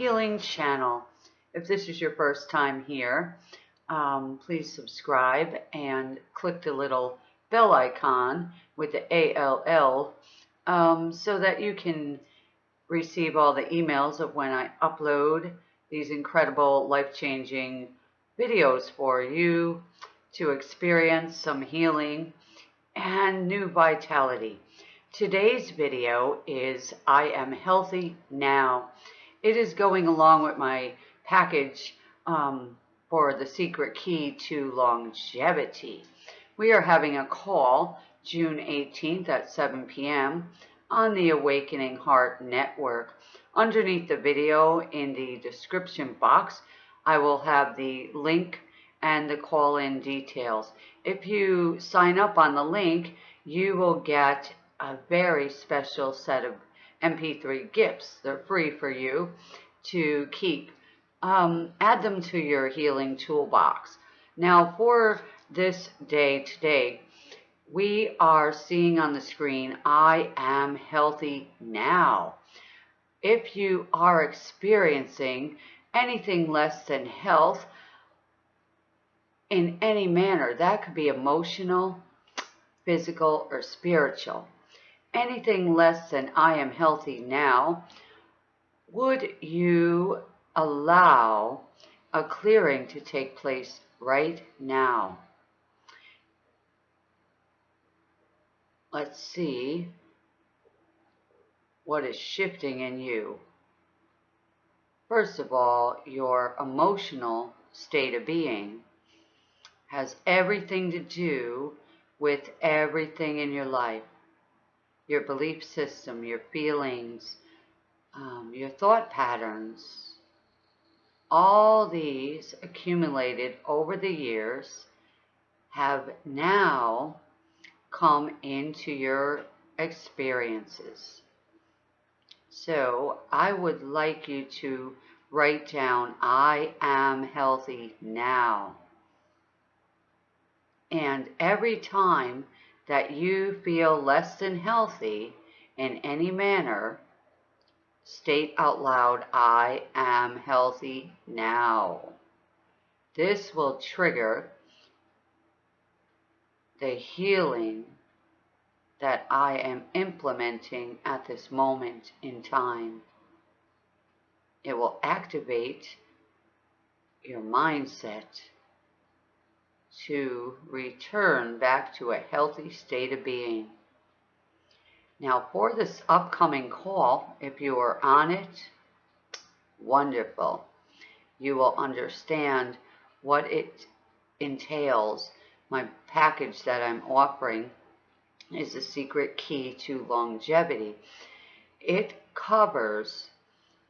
Healing channel. If this is your first time here, um, please subscribe and click the little bell icon with the ALL um, so that you can receive all the emails of when I upload these incredible life-changing videos for you to experience some healing and new vitality. Today's video is I am healthy now. It is going along with my package um, for the secret key to longevity. We are having a call June 18th at 7 p.m. on the Awakening Heart Network. Underneath the video in the description box, I will have the link and the call-in details. If you sign up on the link, you will get a very special set of MP3 gifts. They're free for you to keep. Um, add them to your healing toolbox. Now for this day today, we are seeing on the screen, I am healthy now. If you are experiencing anything less than health in any manner, that could be emotional, physical, or spiritual anything less than I am healthy now, would you allow a clearing to take place right now? Let's see what is shifting in you. First of all, your emotional state of being has everything to do with everything in your life your belief system, your feelings, um, your thought patterns. All these accumulated over the years have now come into your experiences. So I would like you to write down, I am healthy now. And every time that you feel less than healthy in any manner, state out loud, I am healthy now. This will trigger the healing that I am implementing at this moment in time. It will activate your mindset to return back to a healthy state of being. Now for this upcoming call, if you are on it, wonderful. You will understand what it entails. My package that I'm offering is the secret key to longevity. It covers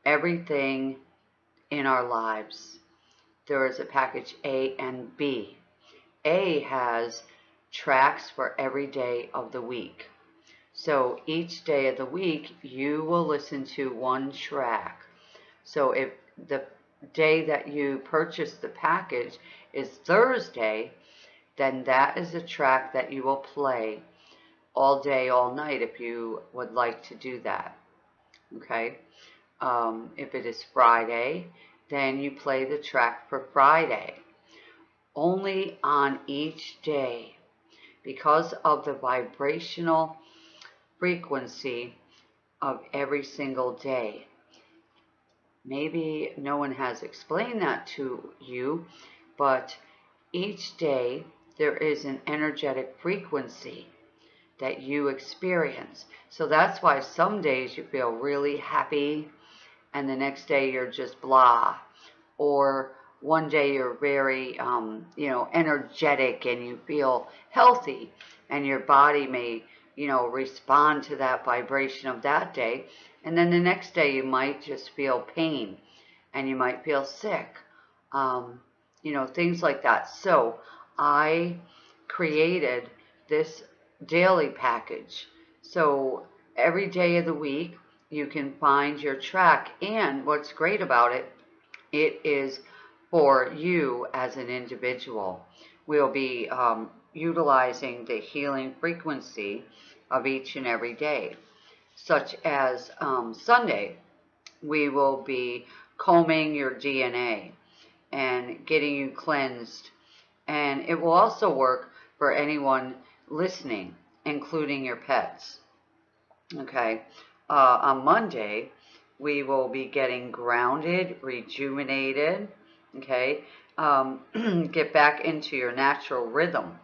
everything in our lives. There is a package A and B. A has tracks for every day of the week. So each day of the week, you will listen to one track. So if the day that you purchase the package is Thursday, then that is a track that you will play all day, all night if you would like to do that. Okay? Um, if it is Friday, then you play the track for Friday only on each day because of the vibrational frequency of every single day. Maybe no one has explained that to you, but each day there is an energetic frequency that you experience. So that's why some days you feel really happy and the next day you're just blah. Or one day you're very, um, you know, energetic and you feel healthy and your body may, you know, respond to that vibration of that day. And then the next day you might just feel pain and you might feel sick, um, you know, things like that. So I created this daily package. So every day of the week you can find your track. And what's great about it, it is for you as an individual. We'll be um, utilizing the healing frequency of each and every day, such as um, Sunday. we will be combing your DNA and getting you cleansed. And it will also work for anyone listening, including your pets. Okay. Uh, on Monday, we will be getting grounded, rejuvenated, okay? Um, get back into your natural rhythm,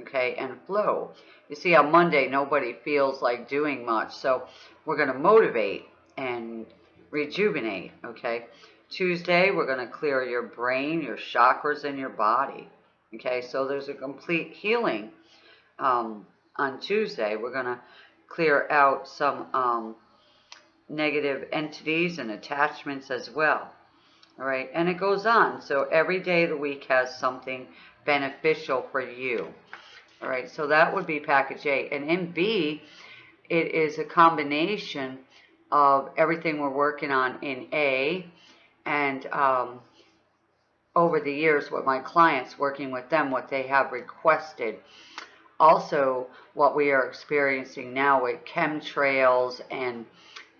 okay, and flow. You see, on Monday, nobody feels like doing much, so we're going to motivate and rejuvenate, okay? Tuesday, we're going to clear your brain, your chakras, and your body, okay? So there's a complete healing um, on Tuesday. We're going to clear out some um, negative entities and attachments as well. All right, and it goes on. So every day of the week has something beneficial for you. All right, so that would be package A. And in B, it is a combination of everything we're working on in A and um, over the years what my clients working with them, what they have requested. Also, what we are experiencing now with chemtrails and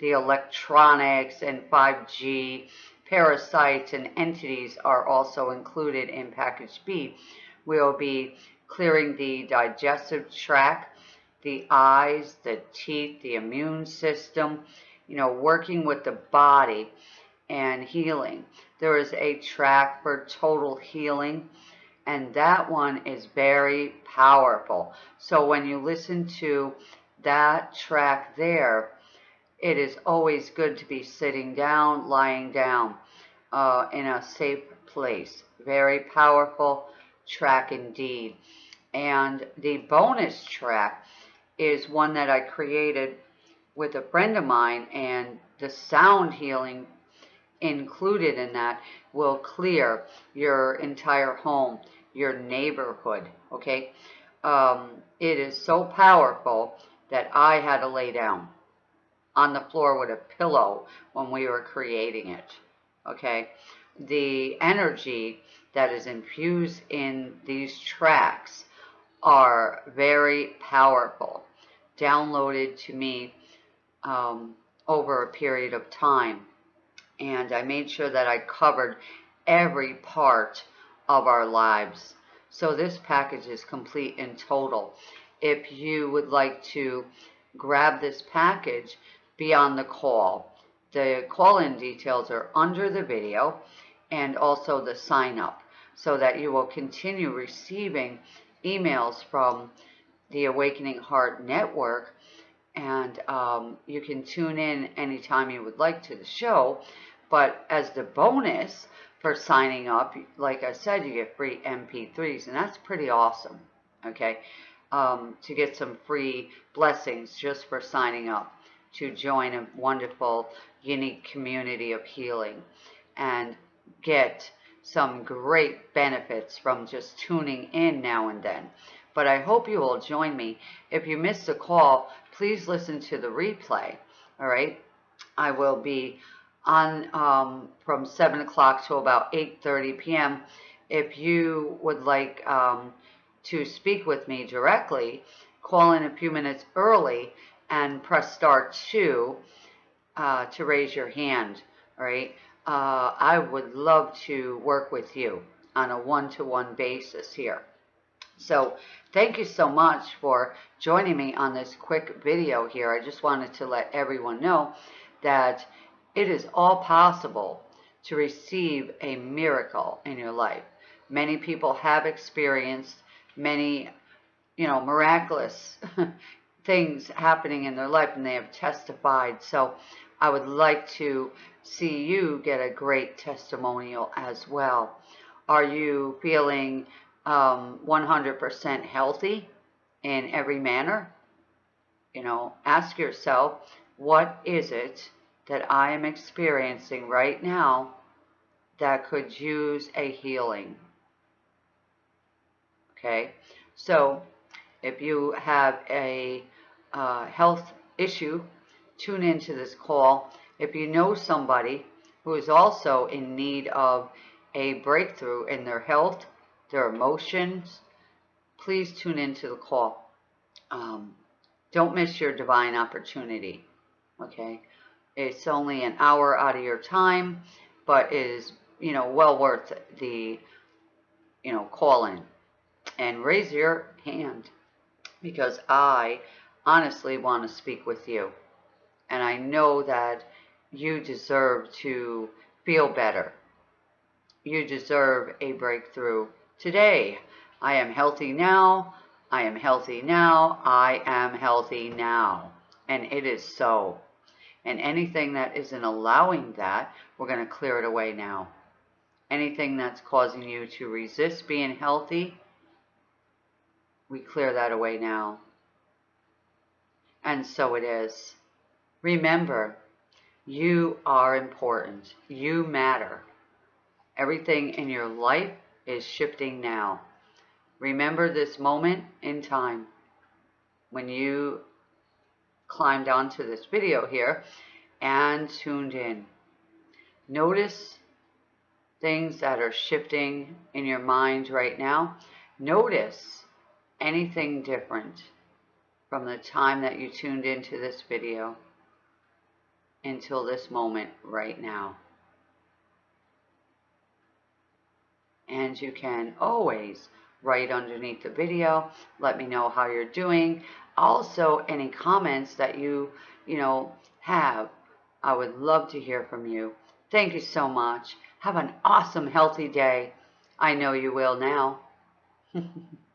the electronics and 5G parasites and entities are also included in package B. We'll be clearing the digestive tract, the eyes, the teeth, the immune system, you know, working with the body and healing. There is a track for total healing and that one is very powerful. So when you listen to that track there, it is always good to be sitting down, lying down uh, in a safe place. Very powerful track indeed. And the bonus track is one that I created with a friend of mine and the sound healing included in that will clear your entire home, your neighborhood, okay? Um, it is so powerful that I had to lay down on the floor with a pillow when we were creating it. Okay, the energy that is infused in these tracks are very powerful, downloaded to me um, over a period of time. And I made sure that I covered every part of our lives. So this package is complete in total. If you would like to grab this package, be on the call. The call-in details are under the video and also the sign up so that you will continue receiving emails from the Awakening Heart Network and um, you can tune in anytime you would like to the show. But as the bonus for signing up, like I said, you get free MP3s, and that's pretty awesome, okay? Um, to get some free blessings just for signing up to join a wonderful, unique community of healing and get some great benefits from just tuning in now and then. But I hope you will join me. If you missed a call, please listen to the replay. All right. I will be on um, from 7 o'clock to about 8.30 p.m. If you would like um, to speak with me directly, call in a few minutes early and press star two uh, to raise your hand, right? Uh, I would love to work with you on a one-to-one -one basis here. So thank you so much for joining me on this quick video here. I just wanted to let everyone know that it is all possible to receive a miracle in your life. Many people have experienced many, you know, miraculous things happening in their life and they have testified. So I would like to see you get a great testimonial as well. Are you feeling 100% um, healthy in every manner? You know, ask yourself, what is it that I am experiencing right now that could use a healing? Okay, so if you have a uh, health issue, tune into this call. If you know somebody who is also in need of a breakthrough in their health, their emotions, please tune into the call. Um, don't miss your divine opportunity. Okay? It's only an hour out of your time, but is, you know, well worth the, you know, call in and raise your hand because I honestly want to speak with you. And I know that you deserve to feel better. You deserve a breakthrough today. I am healthy now. I am healthy now. I am healthy now. And it is so. And anything that isn't allowing that, we're going to clear it away now. Anything that's causing you to resist being healthy, we clear that away now. And so it is. Remember, you are important. You matter. Everything in your life is shifting now. Remember this moment in time when you climbed onto this video here and tuned in. Notice things that are shifting in your mind right now. Notice anything different from the time that you tuned into this video until this moment right now. And you can always write underneath the video. Let me know how you're doing. Also, any comments that you, you know, have. I would love to hear from you. Thank you so much. Have an awesome, healthy day. I know you will now.